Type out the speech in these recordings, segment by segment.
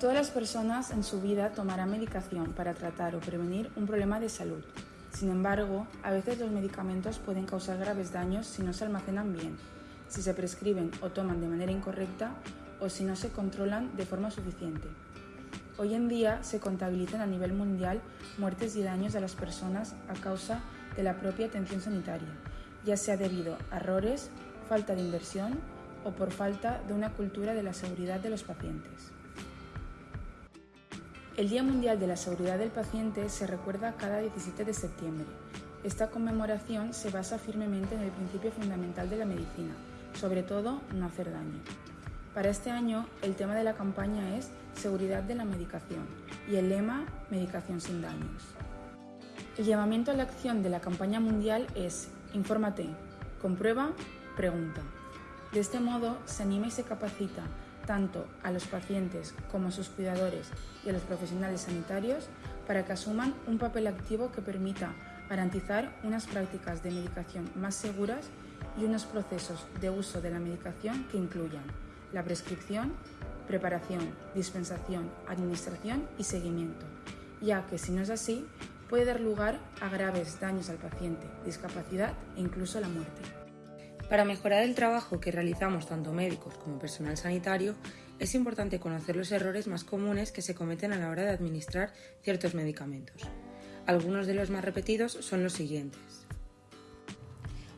Todas las personas en su vida tomarán medicación para tratar o prevenir un problema de salud. Sin embargo, a veces los medicamentos pueden causar graves daños si no se almacenan bien, si se prescriben o toman de manera incorrecta o si no se controlan de forma suficiente. Hoy en día se contabilizan a nivel mundial muertes y daños de las personas a causa de la propia atención sanitaria, ya sea debido a errores, falta de inversión o por falta de una cultura de la seguridad de los pacientes. El Día Mundial de la Seguridad del Paciente se recuerda cada 17 de septiembre. Esta conmemoración se basa firmemente en el principio fundamental de la medicina, sobre todo no hacer daño. Para este año, el tema de la campaña es Seguridad de la Medicación y el lema Medicación sin daños. El llamamiento a la acción de la campaña mundial es Infórmate, comprueba, pregunta. De este modo, se anima y se capacita tanto a los pacientes como a sus cuidadores y a los profesionales sanitarios para que asuman un papel activo que permita garantizar unas prácticas de medicación más seguras y unos procesos de uso de la medicación que incluyan la prescripción, preparación, dispensación, administración y seguimiento, ya que si no es así, puede dar lugar a graves daños al paciente, discapacidad e incluso la muerte. Para mejorar el trabajo que realizamos tanto médicos como personal sanitario, es importante conocer los errores más comunes que se cometen a la hora de administrar ciertos medicamentos. Algunos de los más repetidos son los siguientes.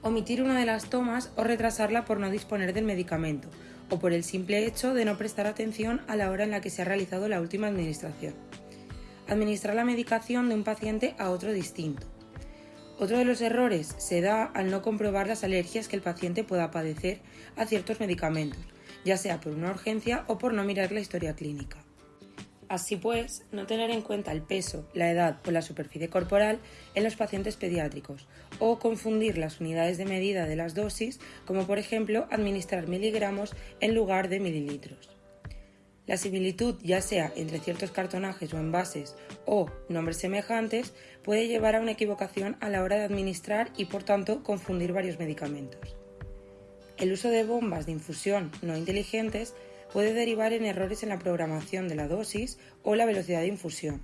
Omitir una de las tomas o retrasarla por no disponer del medicamento, o por el simple hecho de no prestar atención a la hora en la que se ha realizado la última administración. Administrar la medicación de un paciente a otro distinto otro de los errores se da al no comprobar las alergias que el paciente pueda padecer a ciertos medicamentos, ya sea por una urgencia o por no mirar la historia clínica. Así pues, no tener en cuenta el peso, la edad o la superficie corporal en los pacientes pediátricos, o confundir las unidades de medida de las dosis, como por ejemplo administrar miligramos en lugar de mililitros. La similitud, ya sea entre ciertos cartonajes o envases o nombres semejantes, puede llevar a una equivocación a la hora de administrar y por tanto confundir varios medicamentos. El uso de bombas de infusión no inteligentes puede derivar en errores en la programación de la dosis o la velocidad de infusión.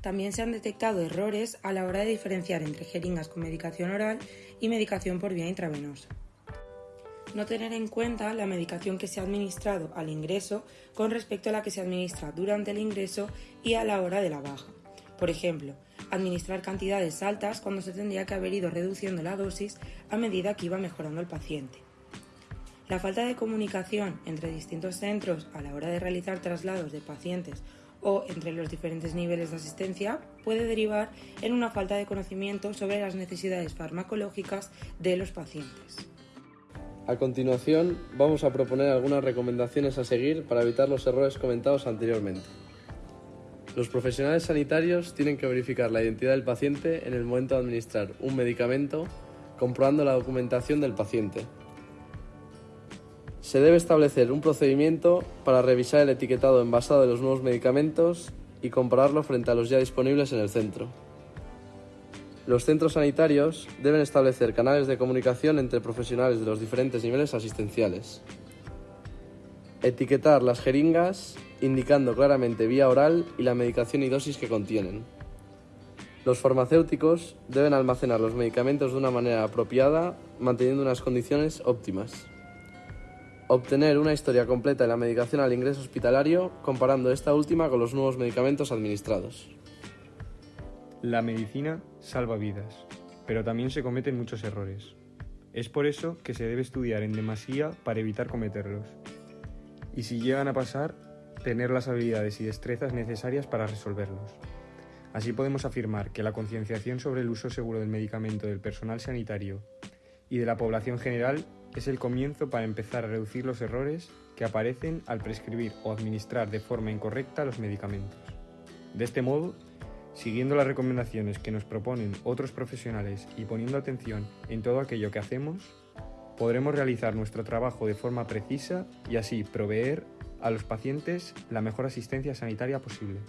También se han detectado errores a la hora de diferenciar entre jeringas con medicación oral y medicación por vía intravenosa no tener en cuenta la medicación que se ha administrado al ingreso con respecto a la que se administra durante el ingreso y a la hora de la baja. Por ejemplo, administrar cantidades altas cuando se tendría que haber ido reduciendo la dosis a medida que iba mejorando el paciente. La falta de comunicación entre distintos centros a la hora de realizar traslados de pacientes o entre los diferentes niveles de asistencia puede derivar en una falta de conocimiento sobre las necesidades farmacológicas de los pacientes. A continuación, vamos a proponer algunas recomendaciones a seguir para evitar los errores comentados anteriormente. Los profesionales sanitarios tienen que verificar la identidad del paciente en el momento de administrar un medicamento, comprobando la documentación del paciente. Se debe establecer un procedimiento para revisar el etiquetado envasado de los nuevos medicamentos y compararlo frente a los ya disponibles en el centro. Los centros sanitarios deben establecer canales de comunicación entre profesionales de los diferentes niveles asistenciales. Etiquetar las jeringas indicando claramente vía oral y la medicación y dosis que contienen. Los farmacéuticos deben almacenar los medicamentos de una manera apropiada, manteniendo unas condiciones óptimas. Obtener una historia completa de la medicación al ingreso hospitalario, comparando esta última con los nuevos medicamentos administrados. La medicina salva vidas, pero también se cometen muchos errores. Es por eso que se debe estudiar en demasía para evitar cometerlos. Y si llegan a pasar, tener las habilidades y destrezas necesarias para resolverlos. Así podemos afirmar que la concienciación sobre el uso seguro del medicamento del personal sanitario y de la población general es el comienzo para empezar a reducir los errores que aparecen al prescribir o administrar de forma incorrecta los medicamentos. De este modo, Siguiendo las recomendaciones que nos proponen otros profesionales y poniendo atención en todo aquello que hacemos, podremos realizar nuestro trabajo de forma precisa y así proveer a los pacientes la mejor asistencia sanitaria posible.